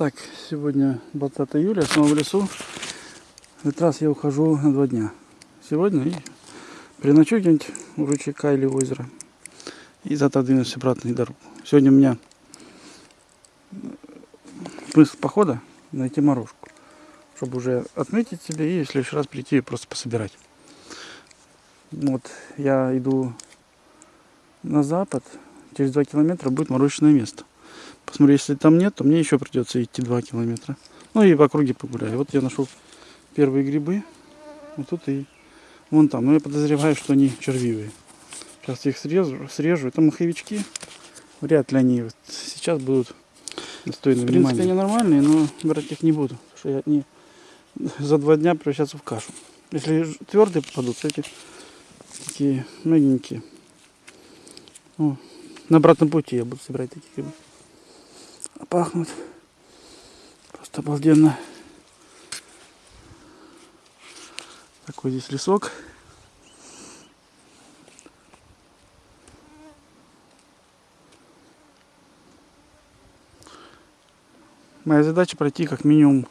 Так, сегодня 20 июля, снова в лесу. В этот раз я ухожу на два дня. Сегодня и переночую где-нибудь у ручейка или озера. И завтра двинусь обратно на дорогу. Сегодня у меня смысл похода найти морожку. Чтобы уже отметить себе и в следующий раз прийти и просто пособирать. Вот я иду на запад. Через два километра будет мороженое место. Посмотрю, если там нет, то мне еще придется идти 2 километра. Ну и в округе погуляю. Вот я нашел первые грибы. Вот тут и вон там. Но я подозреваю, что они червивые. Сейчас я их срежу. срежу. Это маховички. Вряд ли они вот сейчас будут достойны В принципе, они нормальные, но брать их не буду. Потому что я не за два дня превращаться в кашу. Если твердые попадутся, эти такие мягенькие. О, на обратном пути я буду собирать такие грибы пахнут. Просто обалденно. Такой здесь лесок. Моя задача пройти как минимум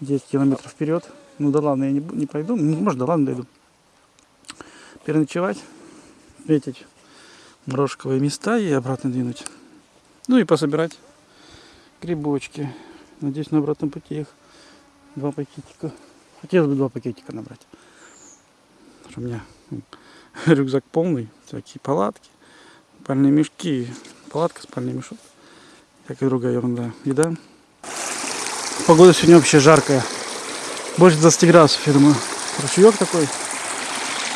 10 километров вперед. Ну да ладно, я не, не пойду. Ну, может, да ладно, дойду. Переночевать, встретить морожковые места и обратно двинуть. Ну и пособирать грибочки. Надеюсь, на обратном пути их два пакетика. Хотелось бы два пакетика набрать. у меня рюкзак полный, всякие палатки, спальные мешки, палатка, спальный мешок, всякая другая ерунда. Еда. Погода сегодня вообще жаркая. Больше 20 градусов, я думаю. Ручеек такой.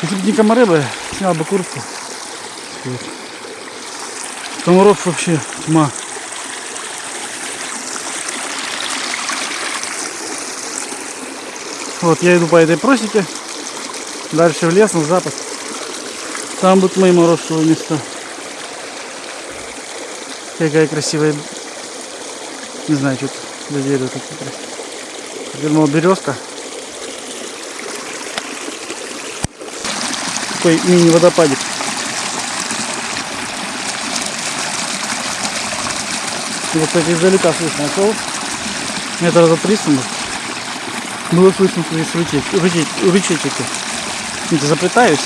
Если бы не комары бы, снял бы куртку. Комаров вообще тьма. Вот я иду по этой просеке. Дальше в лес, на запад. Там будут мои морозовые места. Какая красивая. Не знаю, что за дерево Я думал, березка. Такой мини-водопадик. Вот, кстати, издалека слышно. Нашел метра за 300, может. Было слышно здесь рычечки. Это заплетаюсь.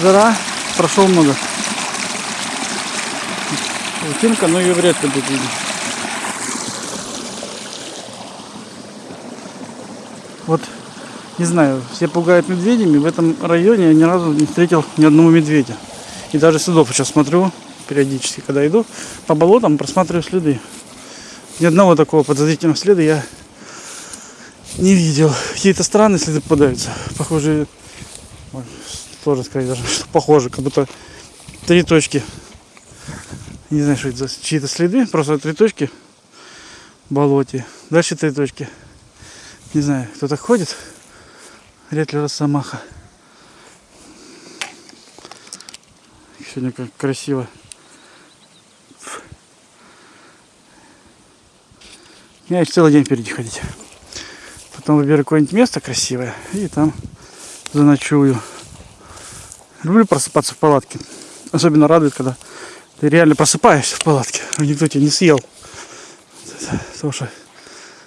Жара, прошел много. Утинка, но ее вряд ли будет видно. Вот, не знаю, все пугают медведями. В этом районе я ни разу не встретил ни одного медведя. И даже следов сейчас смотрю периодически, когда иду по болотам, просматриваю следы. Ни одного такого подозрительного следа я не видел. Какие-то странные следы попадаются. Похожие. Тоже сказать даже, что похоже, как будто три точки. Не знаю, что это за чьи-то следы. Просто три точки болоте. Дальше три точки. Не знаю, кто так ходит. Вряд ли росомаха. Сегодня как красиво. Я еще целый день впереди ходить. Потом выберу какое-нибудь место красивое и там заночую. Люблю просыпаться в палатке. Особенно радует, когда ты реально просыпаешься в палатке, а никто тебя не съел. Потому что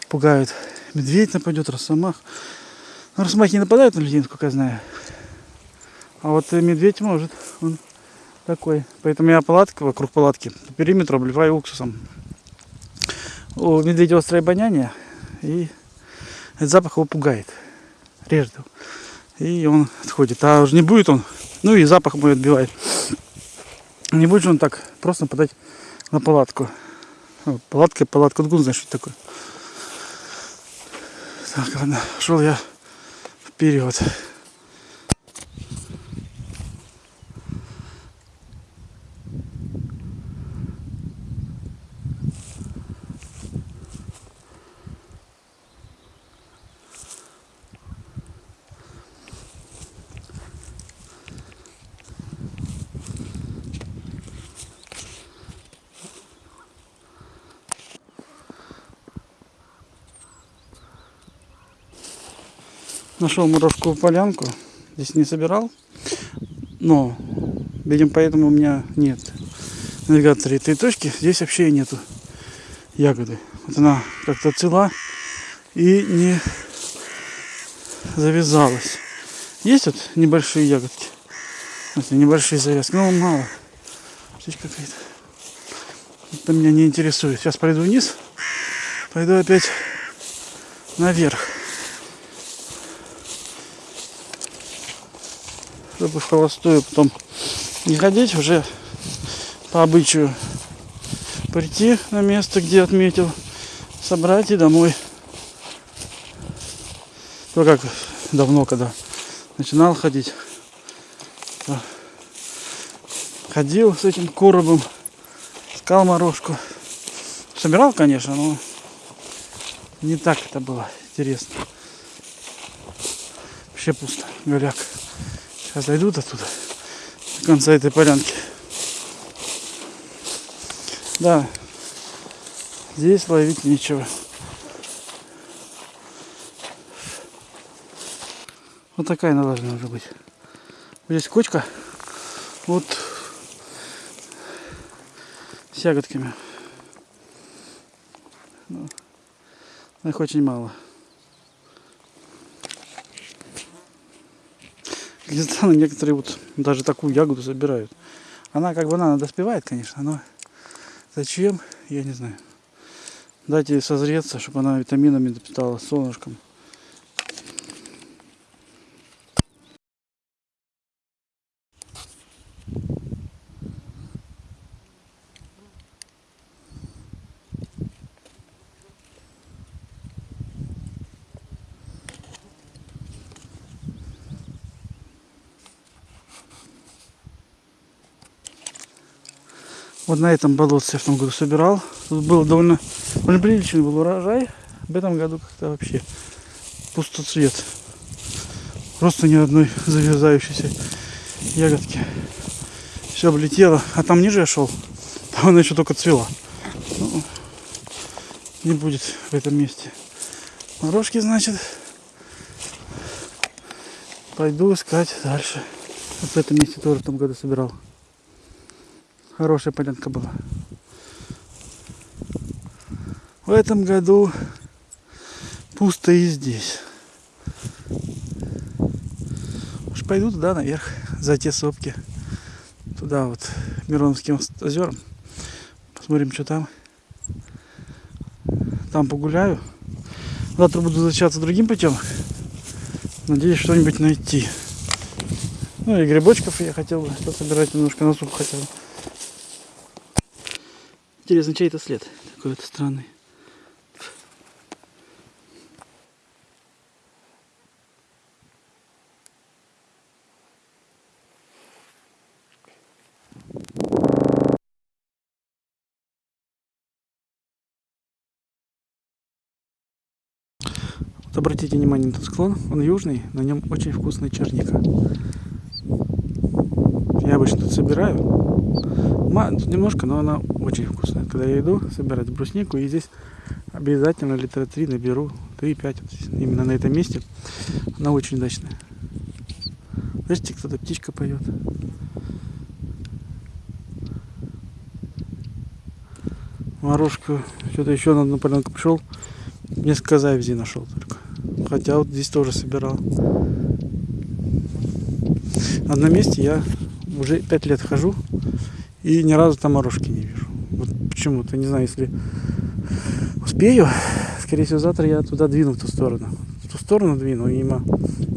пугают. Медведь нападет, росомах. Но росомахи не нападают на людей, насколько я знаю. А вот медведь может. Он такой. Поэтому я палатка вокруг палатки по периметру обливаю уксусом. У медведя острое обоняние. И этот запах его пугает, режет его. И он отходит. А уже не будет он, ну и запах мой отбивает. Не будет же он так просто подать на палатку. Палатка, палатка, откуда знаешь, что это такое? Так, ладно, шел я вперед. Нашел морожковую полянку. Здесь не собирал. Но, видимо, поэтому у меня нет навигатора три точки. Здесь вообще нету ягоды. Вот она как-то цела и не завязалась. Есть вот небольшие ягодки. Вот небольшие завязки, но мало. Птичка какая-то. Это меня не интересует. Сейчас пойду вниз. Пойду опять наверх. Чтобы в холостую потом не ходить, уже по обычаю прийти на место, где отметил, собрать и домой. То как давно, когда начинал ходить, ходил с этим коробом, искал морожку. Собирал, конечно, но не так это было интересно. Вообще пусто, голяк. Сейчас дойдут оттуда, до конца этой полянки. Да, здесь ловить нечего. Вот такая она должна уже быть. Здесь кочка. Вот с ягодками. Ну, их очень мало. Странно, некоторые вот даже такую ягоду забирают. Она как бы она доспевает, конечно, но зачем, я не знаю. Дайте ей созреться, чтобы она витаминами допитала солнышком. Вот на этом болотце я в том году собирал. Тут был довольно, довольно приличный был урожай. В этом году как-то вообще пустоцвет. Просто ни одной завязающейся ягодки. Все облетело. А там ниже я шел. Там она еще только цвела. Ну, не будет в этом месте. Морожки, значит, пойду искать дальше. Вот в этом месте тоже в том году собирал. Хорошая полянка была. В этом году пусто и здесь. Уж пойду туда наверх, за те сопки. Туда вот, Мироновским озерам. Посмотрим, что там. Там погуляю. Завтра буду возвращаться другим путем. Надеюсь что-нибудь найти. Ну и грибочков я хотел бы собирать немножко на суп хотя бы. Интересно, чей это след? Такой вот странный. Обратите внимание на этот склон, он южный, на нем очень вкусная черника. Я обычно тут собираю. Немножко, но она очень вкусная. Когда я иду собирать бруснику, и здесь обязательно литра 3 наберу, 3-5 вот именно на этом месте. Она очень удачная. Слышите, кто-то птичка поет. Морожку, что-то еще на одну полянку пришел, несколько завязей нашел только. Хотя вот здесь тоже собирал. На одном месте я уже 5 лет хожу и ни разу там морожки не вижу. Вот почему-то, не знаю, если успею, скорее всего, завтра я туда двину в ту сторону. В ту сторону двину, мимо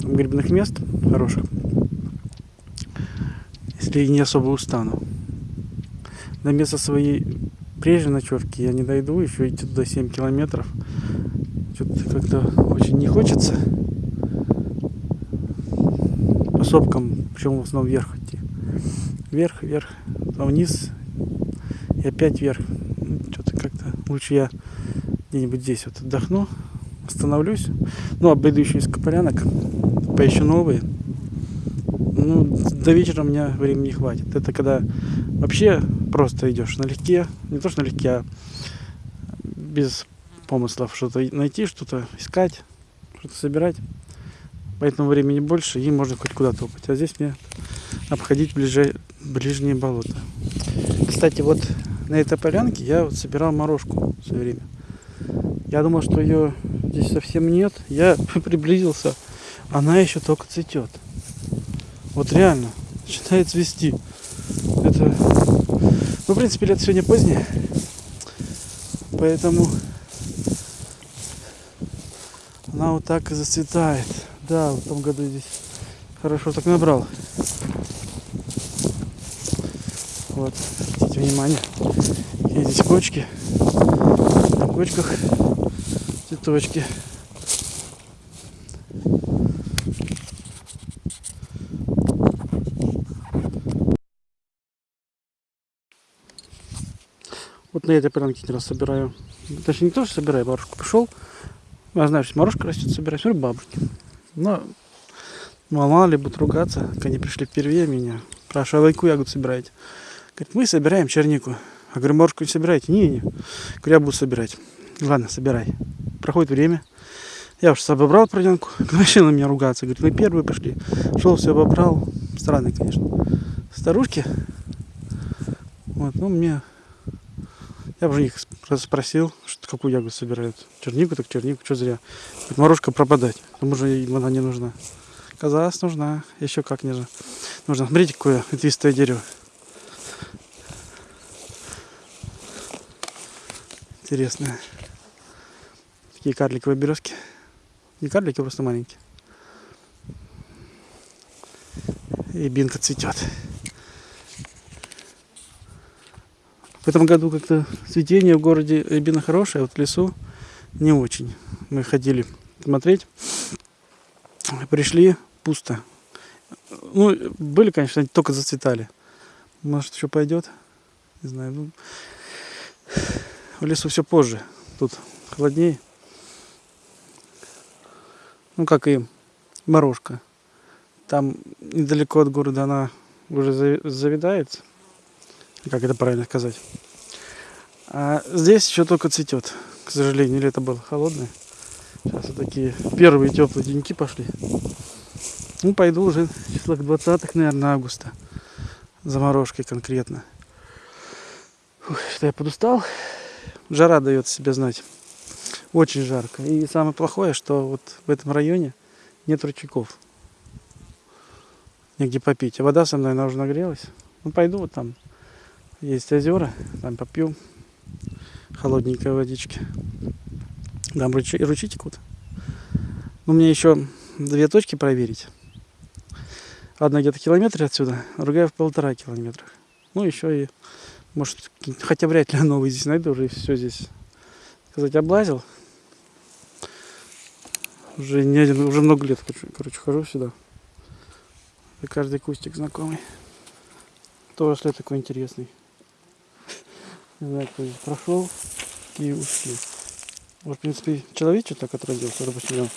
грибных мест хороших. Если не особо устану. До места своей прежней ночевки я не дойду, еще идти туда 7 километров. Что-то как-то очень не хочется. По сопкам, причем в основном вверх идти. Вверх, вверх, потом вниз и опять вверх. Что-то как-то лучше я где-нибудь здесь вот отдохну, остановлюсь. Ну, обойду еще несколько полянок, поищу новые. Ну, до вечера у меня времени не хватит. Это когда вообще просто идешь налегке, не то что налегке, а без помыслов что-то найти, что-то искать, что-то собирать. Поэтому времени больше, и можно хоть куда топать. А здесь мне обходить ближе, ближние болота. Кстати, вот на этой полянке я вот собирал морожку все время. Я думал, что ее здесь совсем нет. Я приблизился, она еще только цветет. Вот реально, начинает цвести. Это, ну, в принципе, лет сегодня позднее. Поэтому она вот так и зацветает. Да, в том году здесь хорошо так набрал. Вот, обратите внимание, какие здесь кочки. На кочках цветочки. Вот на этой полянке раз собираю. Точнее, не то, что собираю, бабушку пришел. Я знаю, что морожка растет, собираю. Смотрю, бабушки. Но мало ли будут ругаться, как они пришли впервые меня. Спрашиваю, а лайку ягод собираете? Говорит, мы собираем чернику. Я говорю, морожку не собираете? Не, не. Говорю, я буду собирать. Ладно, собирай. Проходит время. Я уж обобрал проденку. Начал на меня ругаться. Говорит, вы первые пошли. Шел, все обобрал. Странно, конечно. Старушки. Вот, ну, мне... Я уже них спросил, что, какую ягоду собирают. Чернику, так чернику, что зря. Говорит, морожка пропадать. Потому что она не нужна. Казалось, нужна. Еще как не же. Нужно. Смотрите, какое ветвистое дерево. Интересное. Такие карликовые березки. Не карлики, просто маленькие. И бинка цветет. В этом году как-то цветение в городе рябина хорошее, а вот в лесу не очень. Мы ходили смотреть, пришли, пусто. Ну, были, конечно, только зацветали. Может, еще пойдет? Не знаю. Ну, в лесу все позже. Тут холоднее. Ну, как и морожка. Там недалеко от города она уже завидается как это правильно сказать. А здесь еще только цветет, к сожалению, лето было холодное. Сейчас вот такие первые теплые деньки пошли. Ну, пойду уже в числах 20 наверное, августа. Заморожкой конкретно. Фух, что я подустал. Жара дает себя знать. Очень жарко. И самое плохое, что вот в этом районе нет ручейков. Негде попить. А вода со мной, она уже нагрелась. Ну, пойду вот там есть озера, там попью холодненькой водички. Там ручей, ручей текут. У меня еще две точки проверить. Одна где-то километре отсюда, другая в полтора километрах. Ну, еще и, может, хотя вряд ли новый здесь найду, уже все здесь, сказать, облазил. Уже не один, уже много лет, короче, хожу сюда. И каждый кустик знакомый. Тоже такой интересный. Не знаю, кто прошел и ушли. Вот, в принципе, человечек так отродился, допустим, он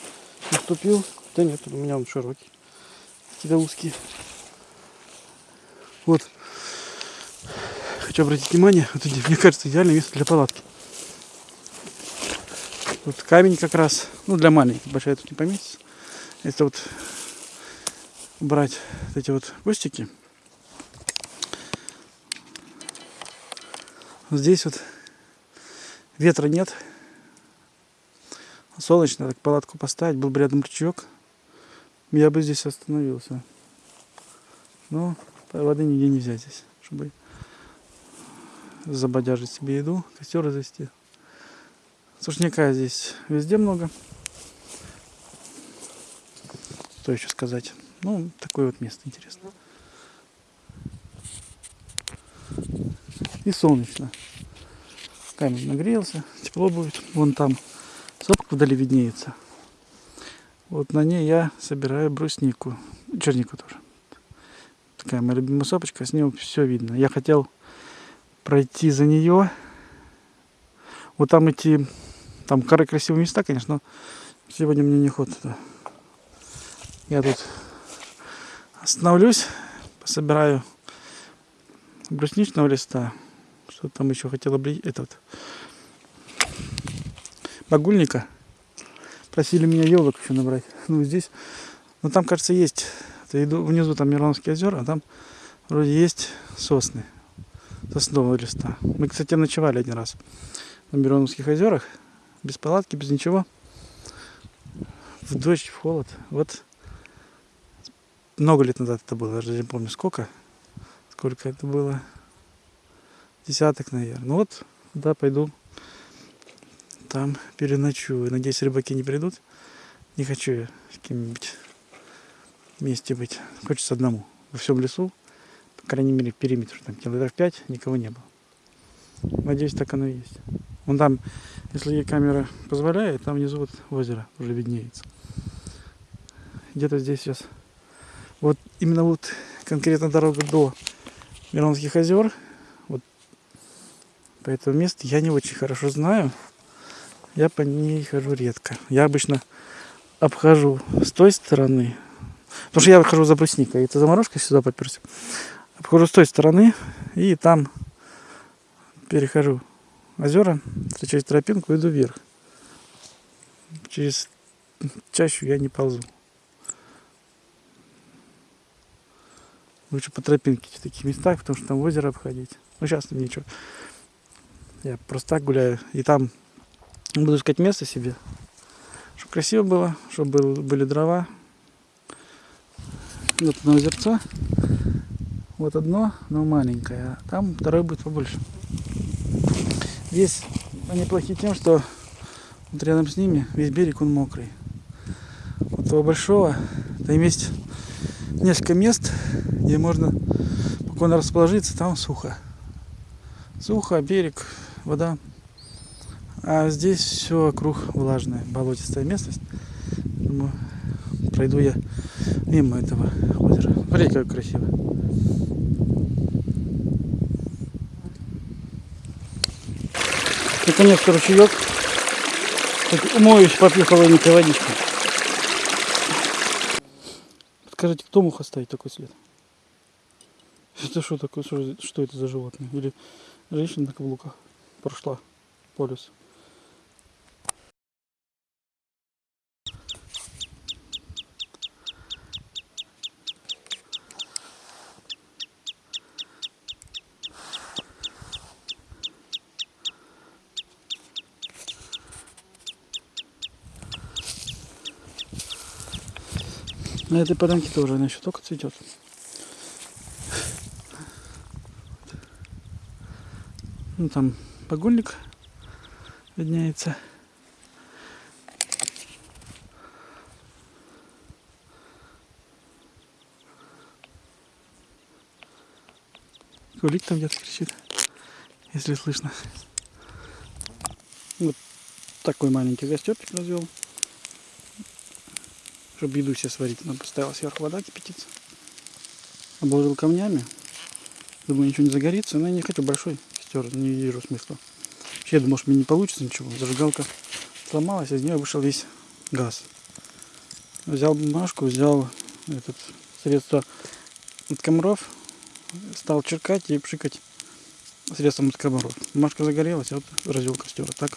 наступил. Да нет, у меня он широкий. Какие-то узкие. Вот. Хочу обратить внимание, вот здесь, мне кажется, идеальное место для палатки. Тут камень как раз, ну для маленьких, большая тут не поместится. Это вот брать вот эти вот кустики, Здесь вот ветра нет. Солнечно, так палатку поставить, был бы рядом ручеек. Я бы здесь остановился. Но воды нигде не взять здесь, чтобы забодяжить себе еду, костер развести. Сушняка здесь везде много. Что еще сказать? Ну, такое вот место интересное. и солнечно. Камень нагрелся, тепло будет. Вон там сопка вдали виднеется. Вот на ней я собираю бруснику, чернику тоже. Такая моя любимая сопочка, с нее все видно. Я хотел пройти за нее. Вот там идти, там красивые места, конечно, но сегодня мне не ход. Я тут остановлюсь, пособираю брусничного листа, что там еще хотела бы этот багульника. Просили меня елок еще набрать. Ну, здесь, ну, там, кажется, есть. Я иду внизу, там Мироновские озера, а там вроде есть сосны. Соснового листа. Мы, кстати, ночевали один раз на Мироновских озерах. без палатки, без ничего. В дождь, в холод. Вот много лет назад это было, даже не помню сколько. Сколько это было. Десяток, наверное. Ну вот, да, пойду. Там переночую. Надеюсь, рыбаки не придут. Не хочу я с кем-нибудь вместе быть. Хочется одному. Во всем лесу, крайней мере, периметр, там километров 5, никого не было. Надеюсь, так оно и есть. Вон там, если камера позволяет, там внизу вот озеро уже виднеется. Где-то здесь сейчас. Вот именно вот конкретно дорога до Миронских озер. Вот по этому месту я не очень хорошо знаю. Я по ней хожу редко. Я обычно обхожу с той стороны. Потому что я выхожу за брусникой. Это заморозка сюда поперся. Обхожу с той стороны и там перехожу озера, встречаю тропинку, иду вверх. Через чащу я не ползу. Лучше по тропинке в таких местах, потому что там озеро обходить. Ну, сейчас ничего. Я просто так гуляю. И там буду искать место себе. Чтобы красиво было, чтобы были дрова. Вот одно озерца. Вот одно, но маленькое. А там второе будет побольше. Здесь они плохи тем, что вот рядом с ними весь берег он мокрый. Вот того большого, там есть несколько мест, где можно спокойно расположиться, там сухо. Сухо, берег, вода. А здесь все вокруг влажная, болотистая местность. Думаю, пройду я мимо этого озера. Смотрите, как красиво. Наконец-то ручеек. Так, умоюсь, попью холодненькой водичкой. Скажите, кто мог оставить такой след? Это что такое? Что, это за животное? Или женщина на каблуках прошла по лесу? На этой полянке тоже она еще только цветет. Ну там погульник видняется. Кулик там где-то кричит, если слышно. Вот такой маленький костерчик развел чтобы еду себе сварить. Надо поставил сверху вода кипятиться. Обложил камнями. Думаю, ничего не загорится, но я не хочу большой костер, не вижу смысла. Вообще, я думал, что мне не получится ничего. Зажигалка сломалась, из нее вышел весь газ. Взял бумажку, взял этот средство от комаров, стал черкать и пшикать средством от комаров. Бумажка загорелась, вот развел костер. А так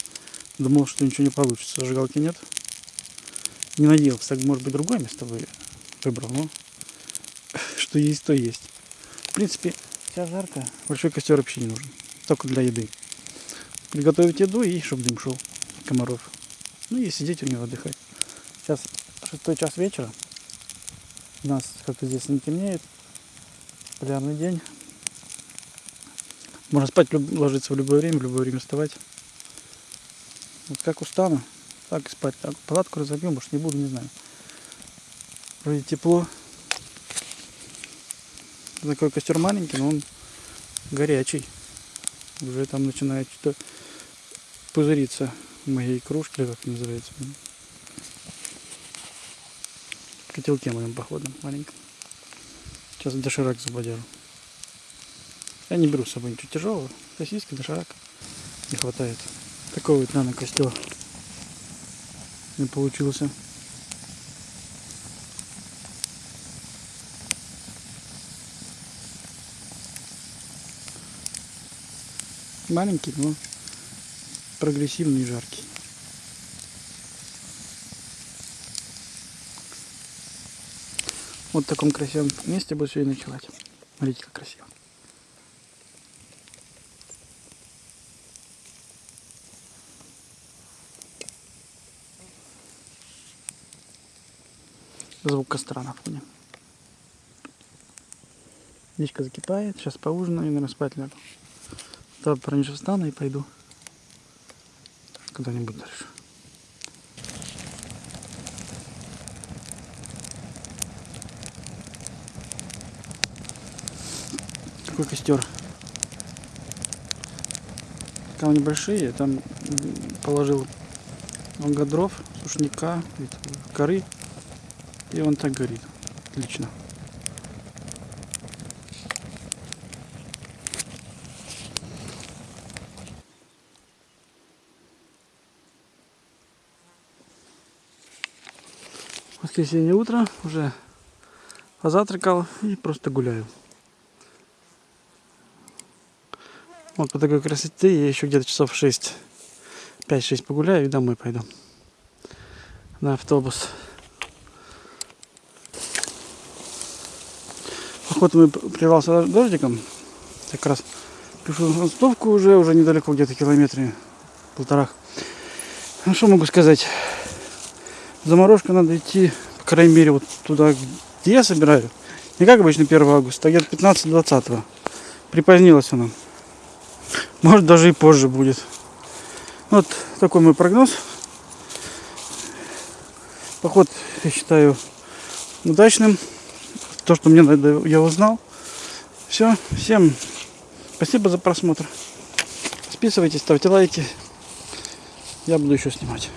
думал, что ничего не получится. Зажигалки нет, не надеялся, так может быть другое место выбрал, но что есть, то есть. В принципе, сейчас жарко, большой костер вообще не нужен, только для еды. Приготовить еду и чтобы дым шел комаров. Ну и сидеть у него отдыхать. Сейчас шестой час вечера. У нас как-то здесь не темнеет. Полярный день. Можно спать, ложиться в любое время, в любое время вставать. Вот как устану, так спать. Так, палатку разобьем, может не буду, не знаю. Вроде тепло. Такой костер маленький, но он горячий. Уже там начинает что-то пузыриться в моей кружке, как называется. В котелке моем походом маленьком. Сейчас доширак забодяру. Я не беру с собой ничего тяжелого. Сосиски, доширак не хватает. Такой вот нано костер не получился. Маленький, но прогрессивный и жаркий. Вот в таком красивом месте буду сегодня ночевать. Смотрите, как красиво. Звук костра на фоне. Водичка закипает. Сейчас поужинаю и, наверное, спать лягу. Завтра пораньше встану и пойду куда-нибудь дальше. Какой костер. Камни большие, там положил много дров, сушняка, коры. И он так горит. Отлично. Воскресенье утро, уже позавтракал и просто гуляю. Вот по такой красоте я еще где-то часов 6, 5-6 погуляю и домой пойду. На автобус. Поход мы прервался дождиком. Как раз пишу ростовку уже, уже недалеко, где-то километре полтора. Ну что могу сказать? Заморожка надо идти, по крайней мере, вот туда, где я собираю. Не как обычно 1 августа, а где-то 15-20. Припозднилась она. Может даже и позже будет. Вот такой мой прогноз. Поход, я считаю, удачным. То, что мне надо, я узнал. Все, всем спасибо за просмотр. Подписывайтесь, ставьте лайки. Я буду еще снимать.